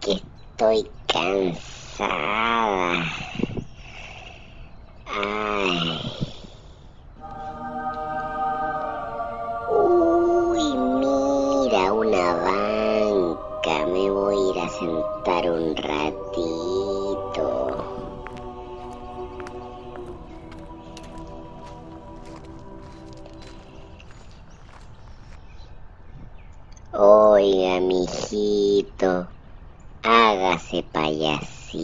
que estoy cansada. Ay. Uy, mira una banca. Me voy a ir a sentar un ratito. Oiga, mijito hágase payasito.